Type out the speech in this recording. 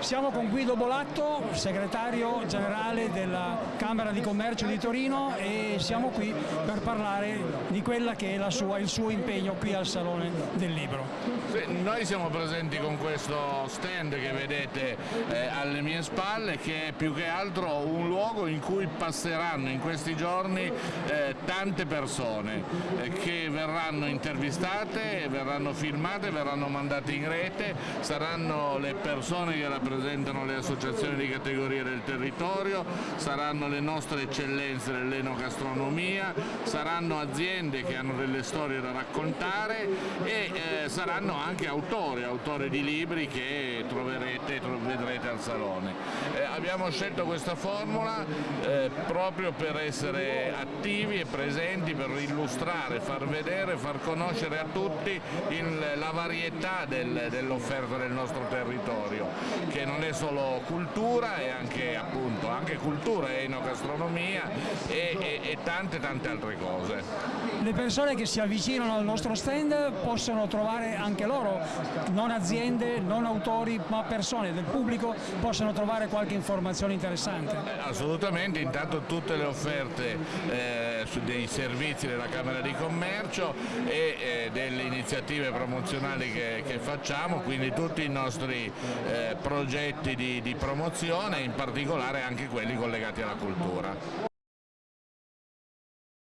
Siamo con Guido Bolatto, segretario generale della Camera di Commercio di Torino e siamo qui per parlare di quella che è sua, il suo impegno qui al Salone del Libro. Sì, noi siamo presenti con questo stand che vedete eh, alle mie spalle che è più che altro un luogo in cui passeranno in questi giorni eh, tante persone eh, che verranno intervistate, verranno filmate, verranno mandate in rete, saranno le persone che rappresentano rappresentano le associazioni di categoria del territorio, saranno le nostre eccellenze dell'enogastronomia, saranno aziende che hanno delle storie da raccontare e eh, saranno anche autori, autori di libri che troverete, vedrete al Salone. Eh, abbiamo scelto questa formula eh, proprio per essere attivi e presenti, per illustrare, far vedere, far conoscere a tutti il, la varietà del, dell'offerta del nostro territorio che non è solo cultura, è anche, appunto, anche cultura enogastronomia e, e, e tante tante altre cose. Le persone che si avvicinano al nostro stand possono trovare anche loro, non aziende, non autori, ma persone del pubblico possono trovare qualche informazione interessante. Assolutamente, intanto tutte le offerte eh, dei servizi della Camera di Commercio e eh, delle iniziative promozionali che, che, facciamo, quindi tutti i nostri eh, progetti di, di promozione, in particolare anche quelli collegati alla cultura.